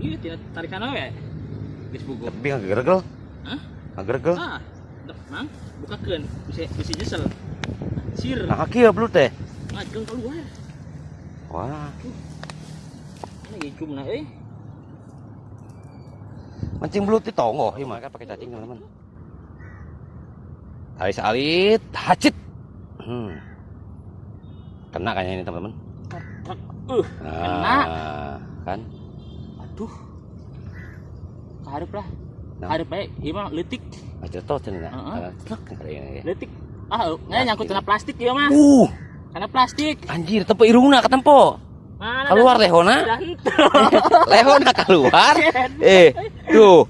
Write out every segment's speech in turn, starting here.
Iya, tidak tarikan we. Geus buku. Tapi nggak gergel. Hah? Nggak gergel. Ah, mang bukakeun. Bisa bisa nyesel. Sir, Nah kaki ya belut teh. ngajeng keluar. Wah, Ini cumna euy. mancing belut di tongo. Iya mah kan pakai cacing teman-teman. Tali salit, hacit. Hmm. Kena kayaknya ini teman-teman. Uh, Nah, kan? Aduh. Kaharep lah. Nah. Kaharep bae, ieu mah leutik. Aja toh cenah. Leutik. Ah, nggak nyangkut kena plastik ieu mah. Uh, Karena plastik. anjir tempo irungna ketempo. Mana Keluar lehona. Lehona keluar. Eh, tuh.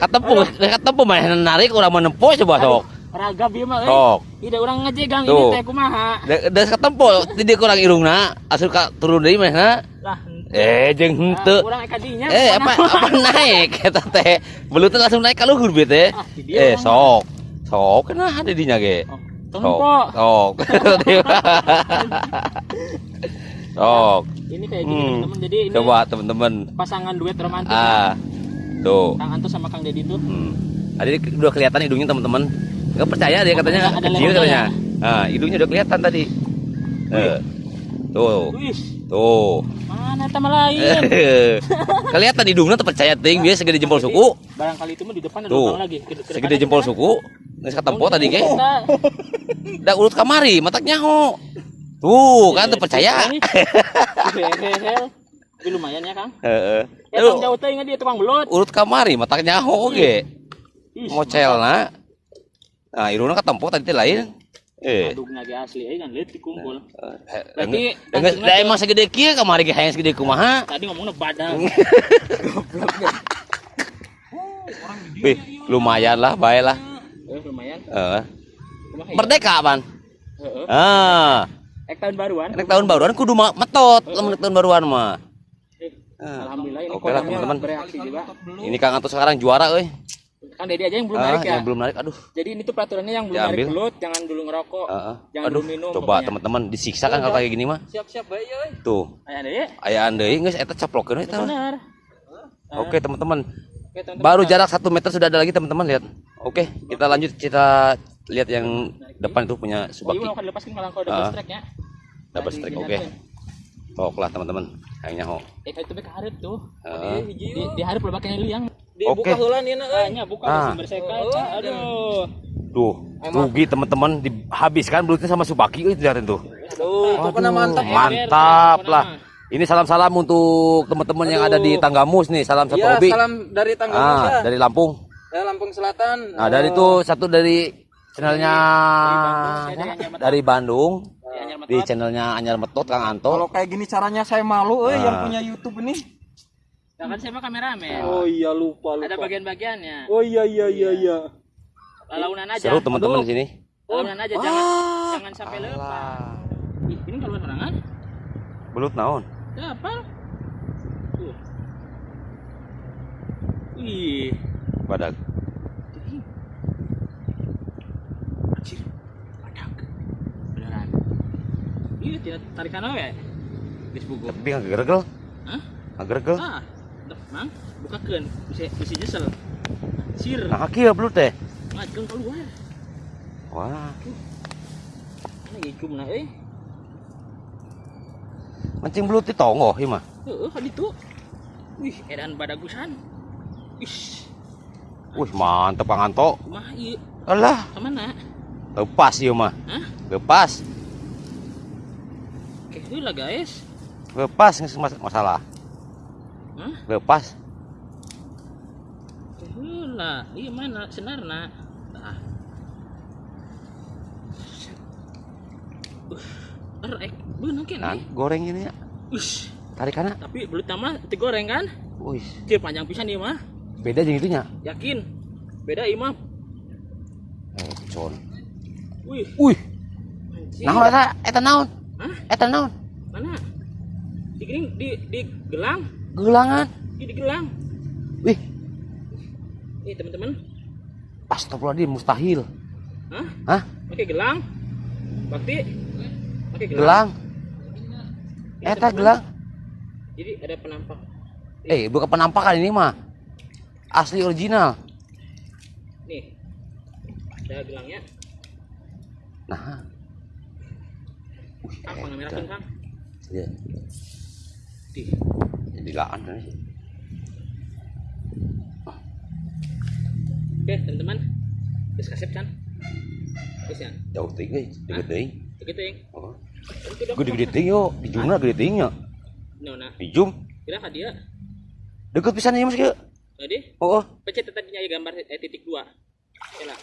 Katempo, katempo mah narik urang menempo coba sok. Ragab ieu mah euy. Sok. Ida urang ngajegang ini teh kumaha. Da da ketempo di kurang irungna, asup ka turun deui mah. Lah, Eh, jeung henteu. dinya. Eh, apa apa naik eta teh. Belut teh langsung naik ka luhur bieu teh. Ah, Eh, sok. Sok kena ada dinya ge. Oh, Sok. Sok. Sok. Ini kayak gini Hmm. teman-teman. Jadi ini Coba teman-teman. pasangan duet romantis. Ah. Tuh. Kang Anto sama Kang Dedi tuh. Hmm. Tadi udah kelihatan hidungnya teman-teman. Gak percaya dia katanya Ada- ada kecil katanya. Nah, hidungnya udah kelihatan tadi. Eh. Tuh, tuh. mana sama lain? kelihatan hidungnya terpercaya ting dia segede jempol suku. Barangkali itu mah di depan ada Tuh. lubang lagi. Ke- ke Segede jempol suku. Geus katempo tadi ge. Kita. Da urut kamari, matak nyaho. Tuh, kan terpercaya. Hehehe. Tapi lumayan ya, Kang. Heeh. Ya, jauh teh ingat dia tukang belut. Urut kamari, matak nyaho ge. Ih, Ngocelna. Nah, irungna katempo tadi teh lain. Eh. Adugna ge asli euy kan lihat dikumpul. Eh, Berarti Enggak, da emang segede kieu kamari ge hayang segede kumaha. Tadi ngomongnya badan. Wih, lumayan lah, bae lah. Eh, lumayan. Heeh. Ya? Merdeka, Pan. Heeh. Ah, Eh, tahun baruan. nek tahun baruan kudu metot lamun tahun baruan mah. Eh, Ah, Alhamdulillah ini Oke lah, kontennya teman-teman. bereaksi juga. Ini Kang Anto sekarang juara euy. Kan Dedi aja yang belum Ah, narik ya. yang belum narik, aduh. Jadi ini tuh peraturannya yang belum Diambil. narik belut, jangan dulu ngerokok, Heeh. jangan Aduh, dulu minum. coba teman-teman disiksa kan kalau kayak gini mah. Siap-siap bae euy. Tuh, Aya deh. ayaan deui geus eta caplokeun eta. Benar. Oke, teman-teman. Oke, teman-teman. Baru jarak satu meter sudah ada lagi teman-teman lihat. Oke, kita lanjut kita lihat yang depan itu punya Oh, iya, subaki. belum akan dilepaskan kalau kalau double Ah. strike ya. Double Nah, strike, di- oke. di- Tok lah teman-teman. Kayaknya ho. Eh, itu bek hareup tuh. Ah. Di, di hareup lo bakal liang. Oke. heula nih na euy. buka Ah. sumber sekal. Aduh. Tuh, rugi teman-teman dihabiskan belutnya sama subaki euy lihatin tuh. Tuh, Aduh, mantap. mantap lah. Ini salam-salam untuk teman-teman yang ada di Tanggamus nih. Salam satu Iya, hobi. salam dari Tanggamus Ah, ya. dari Lampung. Ya, Lampung Selatan. Nah, dari itu satu dari channelnya dari Bandung. Di channelnya Anyar Metot Kang Kalau Anto. kayak gini caranya saya malu eh yang Ah. punya YouTube ini. Ya kan saya mah kameramen. Oh iya lupa Ada lupa. bagian-bagiannya. Oh iya iya iya iya. Lalaunan aja. Seru teman-teman di sini. Lalaunan aja jangan jangan sampai lepas. Ih, ini kalau serangan? Belut naon? Ya apa? Tuh. Ih, Badak. anjir. Badak. Beneran. Iya, tidak tarikan. Geus buku. Tapi nggak gergel. Hah? Nggak gergel. Ah, mang bukakeun. Bisa bisa nyesel. Sir, Nah, kaki ya belut teh. ngajeng keluar. Wah, Ini cumna euy. mancing belut di tongo, ieu mah. Heeh, hadi tuh. Wih, edan badagusan. Ish, Wih, mantep Kang Anto. kumaha ieu? Alah, Ke mana? lepas ieu mah. Hah? Lepas. Oke, heula guys. Lepas masalah. Hah? Lepas. Heula. Iya mana senarna? Tah. Uh, erek, beunang Nah, goreng ini ya. Ush, Tarik kana. tapi belut nama teu goreng kan? Wih, Cil panjang pisan ieu mah. beda jeung itunya. Yakin? Beda ieu mah. Eh, con. Wih, Wih, naon eta? Eta naon? Hah? Eta naon? Mana? Di di di gelang, Gelangan. di gelang. Wih, Nih teman-teman. astagfirullahaladzim, mustahil. Hah? Hah? Pakai gelang? Bakti? Pakai gelang? Gelang. Ini Eta teman-teman. gelang. Jadi ada penampak Eh, bukan penampakan ini mah. Asli original. nih ada gelangnya Nah, ah warna merah kan kang iya. di Jadi laan ini. oke teman-teman terus kasih kan terus ya Jauh tinggi, gede ting. Oh. Gede gede ting yo, di jumna gede ting yo. no nah Di jum. kira hadiah Deket pisan ya Mas kieu. jadi Oh, oh. pencet tadinya ya gambar eh, titik dua Oke lah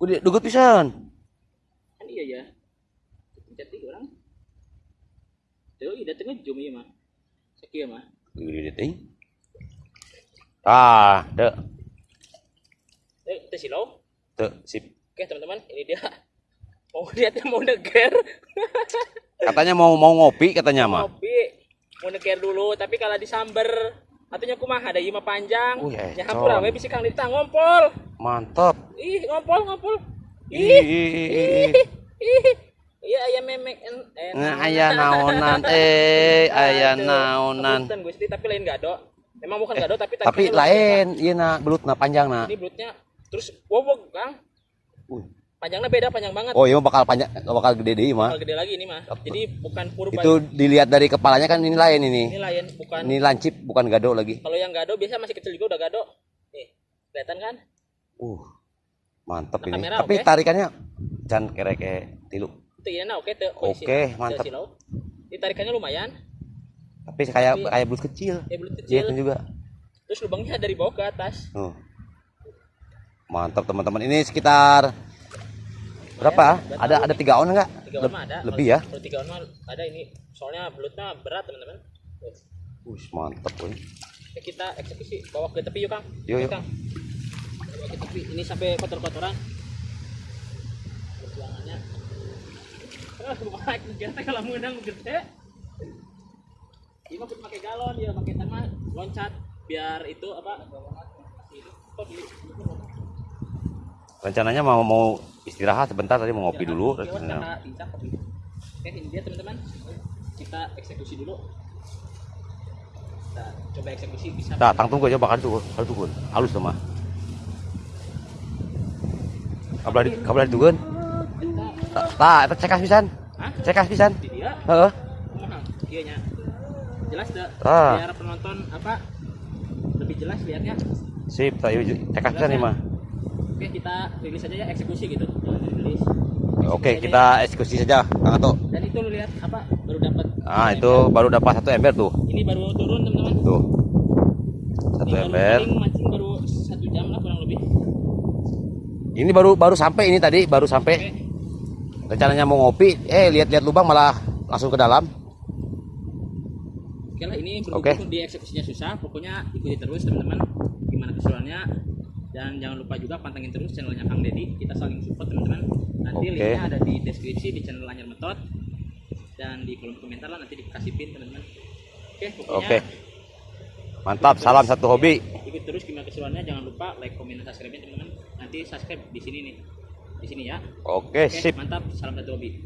Gede deket pisan. kan iya ya pencet tiga orang tuh iya tengah zoom iya mah sekian mah Gede gede ting. Ah, dek. eh itu silau Tuh, sip. oke teman-teman ini dia mau dia tuh mau neger Katanya mau mau ngopi katanya mah. kopi mau neger dulu tapi kalau disamber Atunya kumaha ada ima panjang. Oh, ya, Ya hampura con. we bisi Kang Dita ngompol. Mantap. Ih, ngompol ngompol. Ih, Ih, ih, ih, ih. ih. Iya aya memek en. en- Nah, aya naonan eh, aya Aduh, naonan. Gusti, tapi lain gado. Memang bukan gado tapi Tapi tarikannya lain, iya na, belutna panjang na. Ini belutnya terus wow Kang. Uh. Panjangnya beda, panjang banget. Oh, iya bakal panjang, bakal gede deh mah. Bakal gede lagi ini mah. Jadi bukan purba. Itu dilihat dari kepalanya kan ini lain ini. Ini lain, bukan. Ini lancip bukan gado lagi. Kalau yang gado biasa masih kecil juga udah gado. Nih, kelihatan kan? Uh. Mantap Nah, ini. kamera Tapi oke. tarikannya jangan kerek kayak tilu. Itu iya nah oke tuh. Oke, mantap. Ditarikannya lumayan. Tapi kayak Tapi- kayak belut kecil. Ya belut Iya kecil. itu juga. Terus lubangnya dari bawah ke atas. Tuh. Mantap teman-teman. Ini sekitar berapa? Ada ada tiga on enggak? Tiga on mah ada. Lebih ya? Kalau tiga on mah ada ini. Soalnya belutnya berat teman-teman. Wih, mantap woy. Oke, kita eksekusi bawa ke tepi yuk Kang. Yuk, yuk. Kang. Bawa ke tepi. Ini sampai kotor-kotoran. Perjuangannya. Ah, wah, kalau menang gede. Pakai galon ya, pakai tanah loncat biar itu apa? Rencananya mau mau istirahat sebentar tadi mau ngopi dulu. Kopi. Oke, ini dia teman-teman. Kita eksekusi dulu. Kita coba eksekusi bisa. Nah, tang tunggu aja bakal tuh, kalau tuh halus mah. Kabelah di Tah, eta cekas pisan. Hah? Cekas pisan. Heeh. iya nya jelas dah Ah. biar penonton apa lebih jelas lihatnya Sip, tak yuk cekas pisan nih mah. oke kita rilis aja ya eksekusi gitu rilis Oke, kita eksekusi saja, Kang Ato. dan itu lu lihat apa baru dapat Ah, itu baru dapat satu ember tuh. ini baru turun teman-teman Tuh. Satu ini baru ember. paling mancing baru satu jam lah kurang lebih Ini baru baru sampai ini tadi, baru sampai. oke Rencananya mau ngopi, eh lihat-lihat lubang malah langsung ke dalam. oke lah ini berhubung di eksekusinya susah pokoknya ikuti terus teman-teman gimana keseruannya. Dan jangan lupa juga pantengin terus channelnya Kang Deddy. Kita saling support teman-teman. Nanti Oke. linknya ada di deskripsi di channel Anyar Metot. Dan di kolom komentar lah nanti dikasih pin teman-teman. Oke pokoknya Oke. Mantap, salam satu hobi. ikut terus gimana keseruannya. Jangan lupa like komen dan subscribe teman-teman. Nanti subscribe di sini nih di sini ya. Oke, oke sip. mantap. Salam satu hobi